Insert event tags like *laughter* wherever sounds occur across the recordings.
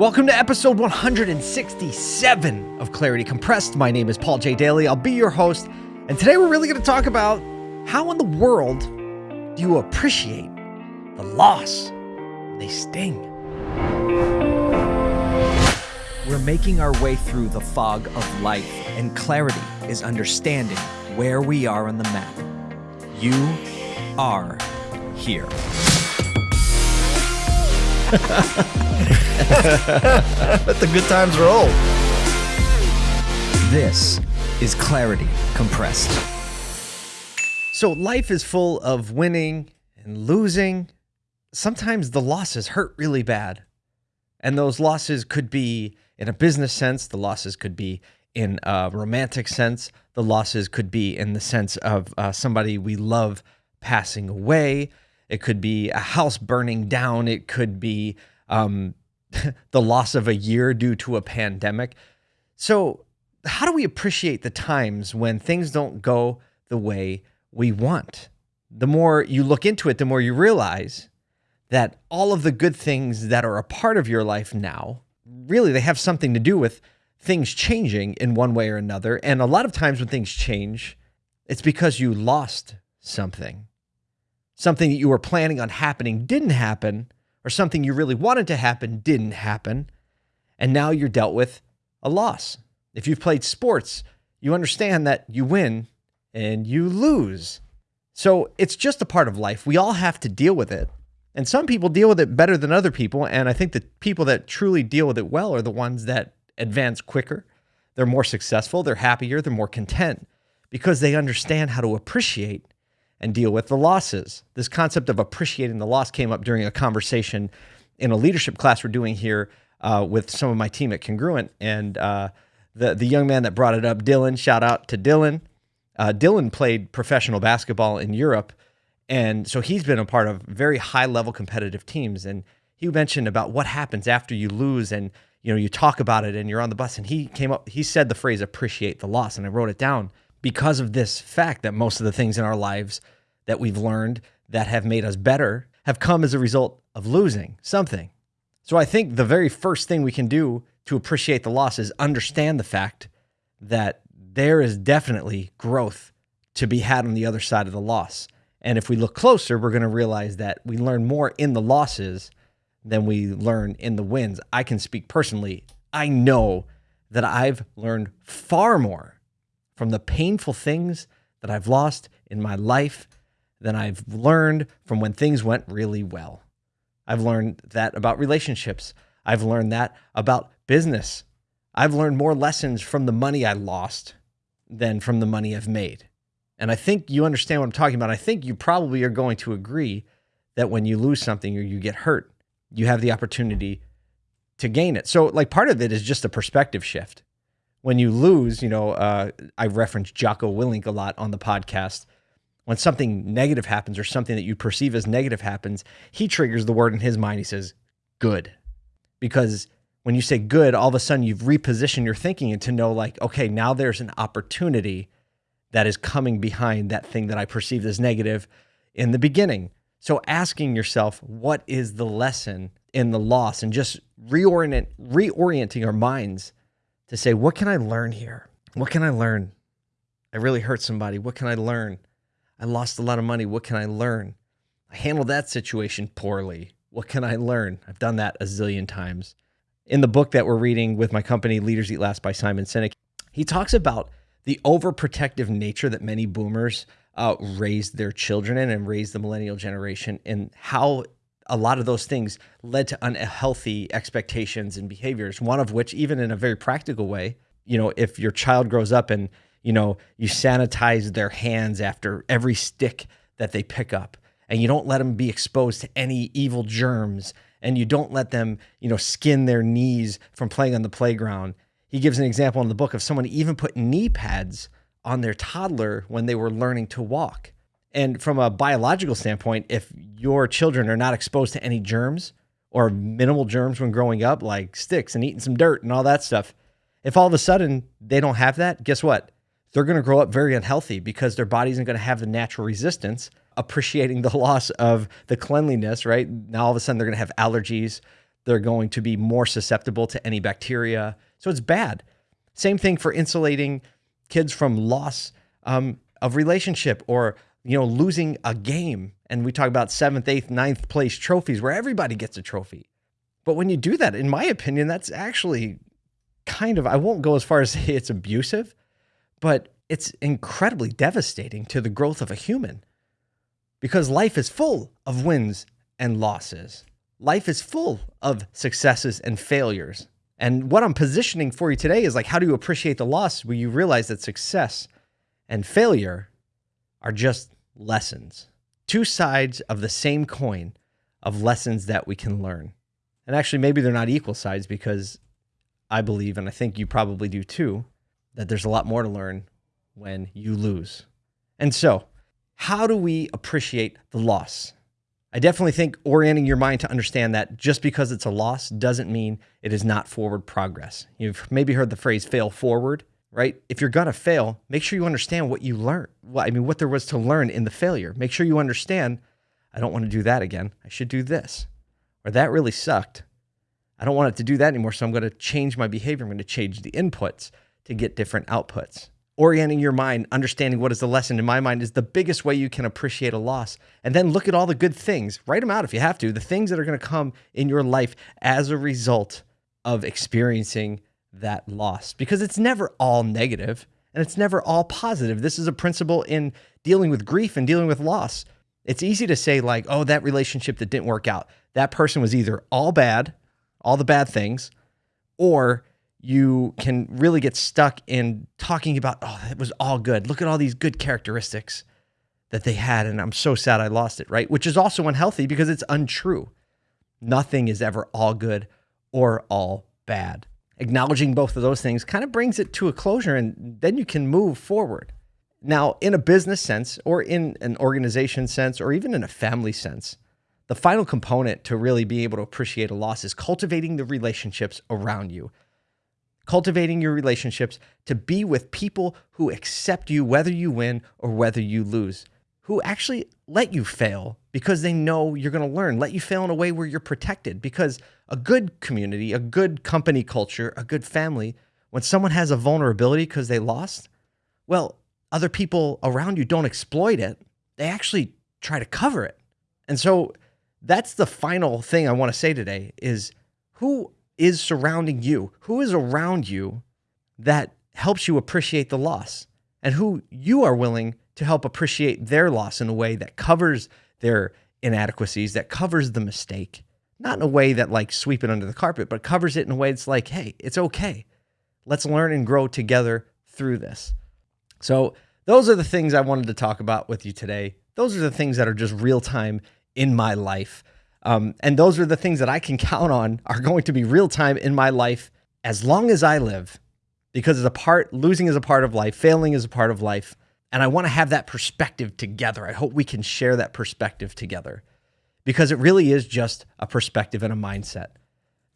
Welcome to episode 167 of Clarity Compressed. My name is Paul J. Daly. I'll be your host. And today we're really going to talk about how in the world do you appreciate the loss? They sting. We're making our way through the fog of life, and clarity is understanding where we are on the map. You are here. *laughs* *laughs* *laughs* Let the good times roll. This is Clarity Compressed. So, life is full of winning and losing. Sometimes the losses hurt really bad. And those losses could be in a business sense, the losses could be in a romantic sense, the losses could be in the sense of uh, somebody we love passing away. It could be a house burning down. It could be um, *laughs* the loss of a year due to a pandemic. So, how do we appreciate the times when things don't go the way we want? The more you look into it, the more you realize that all of the good things that are a part of your life now, really, they have something to do with things changing in one way or another. And a lot of times when things change, it's because you lost something. Something that you were planning on happening didn't happen, or something you really wanted to happen didn't happen, and now you're dealt with a loss. If you've played sports, you understand that you win and you lose. So it's just a part of life. We all have to deal with it. And some people deal with it better than other people. And I think the people that truly deal with it well are the ones that advance quicker. They're more successful, they're happier, they're more content because they understand how to appreciate and deal with the losses. This concept of appreciating the loss came up during a conversation in a leadership class we're doing here uh, with some of my team at Congruent. And uh, the, the young man that brought it up, Dylan, shout out to Dylan. Uh, Dylan played professional basketball in Europe. And so he's been a part of very high level competitive teams. And he mentioned about what happens after you lose and you know you talk about it and you're on the bus and he came up he said the phrase appreciate the loss and I wrote it down because of this fact that most of the things in our lives that we've learned that have made us better have come as a result of losing something. So I think the very first thing we can do to appreciate the loss is understand the fact that there is definitely growth to be had on the other side of the loss. And if we look closer, we're going to realize that we learn more in the losses than we learn in the wins. I can speak personally. I know that I've learned far more from the painful things that I've lost in my life than I've learned from when things went really well. I've learned that about relationships. I've learned that about business. I've learned more lessons from the money I lost than from the money I've made. And I think you understand what I'm talking about. I think you probably are going to agree that when you lose something or you get hurt, you have the opportunity to gain it. So, like, part of it is just a perspective shift when you lose, you know, uh, I reference Jocko Willink a lot on the podcast. When something negative happens or something that you perceive as negative happens, he triggers the word in his mind. He says, good. Because when you say good, all of a sudden you've repositioned your thinking to know, like, okay, now there's an opportunity that is coming behind that thing that I perceived as negative in the beginning. So asking yourself, what is the lesson in the loss and just reorient, reorienting our minds to say, what can I learn here? What can I learn? I really hurt somebody. What can I learn? I lost a lot of money. What can I learn? I handled that situation poorly. What can I learn? I've done that a zillion times. In the book that we're reading with my company, Leaders Eat Last by Simon Sinek, he talks about the overprotective nature that many boomers uh, raised their children in and raised the millennial generation, and how a lot of those things led to unhealthy expectations and behaviors. One of which, even in a very practical way, you know, if your child grows up and, you know, you sanitize their hands after every stick that they pick up and you don't let them be exposed to any evil germs and you don't let them, you know, skin their knees from playing on the playground. He gives an example in the book of someone even put knee pads on their toddler when they were learning to walk. And from a biological standpoint, if your children are not exposed to any germs or minimal germs when growing up, like sticks and eating some dirt and all that stuff, if all of a sudden they don't have that, guess what? They're going to grow up very unhealthy because their body isn't going to have the natural resistance, appreciating the *laughs* loss of the cleanliness, right? Now all of a sudden they're going to have allergies. They're going to be more susceptible to any bacteria. So it's bad. Same thing for insulating kids from loss um, of relationship or you know losing a game. And we talk about seventh, eighth, ninth place trophies where everybody gets a trophy. But when you do that, in my opinion, that's actually kind of I won't go as far as *laughs* say it's abusive, but it's incredibly devastating to the growth of a human because life is full of wins and losses. Life is full of successes and failures. And what I'm positioning for you today is like, how do you appreciate the loss where you realize that success and failure are just lessons, two sides of the same coin of lessons that we can learn. And actually, maybe they're not equal sides because I believe, and I think you probably do too, that there's a lot more to learn when you lose. And so, how do we appreciate the loss? I definitely think orienting your mind to understand that just because it's a loss doesn't mean it is not forward progress. You've maybe heard the phrase fail forward, right? If you're to fail, make sure you understand what you learned. Well, I mean, what there was to learn in the failure. Make sure you understand, I don't want to do that again. I should do this. Or that really sucked. I don't want it to do that anymore. So I'm going to change my behavior. I'm going to change the inputs to get different outputs orienting your mind, understanding what is the lesson in my mind is the biggest way you can appreciate a loss. And then look at all the good things, write them out if you have to, the things that are going to come in your life as a result of experiencing that loss because it's never all negative and it's never all positive. This is a principle in dealing with grief and dealing with loss. It's easy to say, like, oh, that relationship that didn't work out, that person was either all bad, all the bad things, or you can really get stuck in talking about, oh, it was all good. Look at all these good characteristics that they had. And I'm so sad I lost it, right? Which is also unhealthy because it's untrue. Nothing is ever all good or all bad. Acknowledging both of those things kind of brings it to a closure and then you can move forward. Now, in a business sense, or in an organization sense, or even in a family sense, the final component to really be able to appreciate a loss is cultivating the relationships around you cultivating your relationships to be with people who accept you, whether you win or whether you lose, who actually let you fail because they know you're going to learn, let you fail in a way where you're protected. Because a good community, a good company culture, a good family, when someone has a vulnerability because they lost, well, other people around you don't exploit it. They actually try to cover it. And so that's the final thing I want to say today is who is surrounding you, who is around you that helps you appreciate the loss, and who you are willing to help appreciate their loss in a way that covers their inadequacies, that covers the mistake, not in a way that like sweep it under the carpet, but covers it in a way that's like, hey, it's okay. Let's learn and grow together through this. So, those are the things I wanted to talk about with you today. Those are the things that are just real time in my life. Um, and those are the things that I can count on are going to be real time in my life as long as I live, because it's a part, losing is a part of life, failing is a part of life. And I want to have that perspective together. I hope we can share that perspective together because it really is just a perspective and a mindset.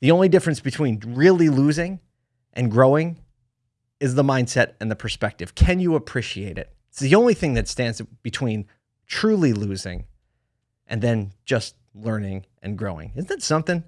The only difference between really losing and growing is the mindset and the perspective. Can you appreciate it? It's the only thing that stands between truly losing and then just learning and growing. Isn't that something?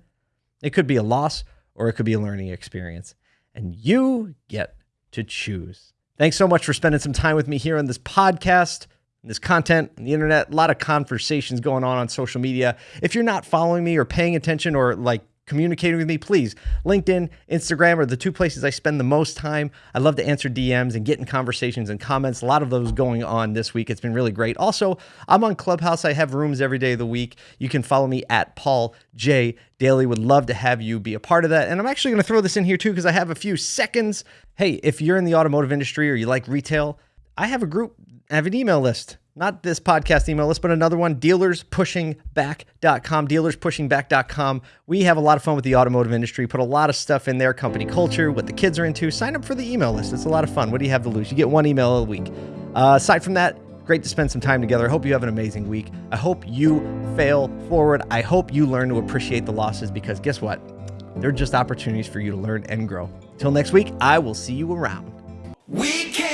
It could be a loss or it could be a learning experience. And you get to choose. Thanks so much for spending some time with me here on this podcast, this content, on the internet, a lot of conversations going on on social media. If you're not following me or paying attention or like communicating with me, please. LinkedIn, Instagram are the two places I spend the most time. I love to answer DMs and get in conversations and comments. A lot of those going on this week. It's been really great. Also, I'm on Clubhouse. I have rooms every day of the week. You can follow me at Paul J. Daly. Would love to have you be a part of that. And I'm actually going to throw this in here too because I have a few seconds. Hey, if you're in the automotive industry or you like retail, I have a group, I have an email list not this podcast email list, but another one, dealerspushingback.com, dealerspushingback.com. We have a lot of fun with the automotive industry, put a lot of stuff in there, company culture, what the kids are into. Sign up for the email list. It's a lot of fun. What do you have to lose? You get one email a week. Uh, aside from that, great to spend some time together. I hope you have an amazing week. I hope you fail forward. I hope you learn to appreciate the losses because guess what? They're just opportunities for you to learn and grow. Till next week, I will see you around. We fight.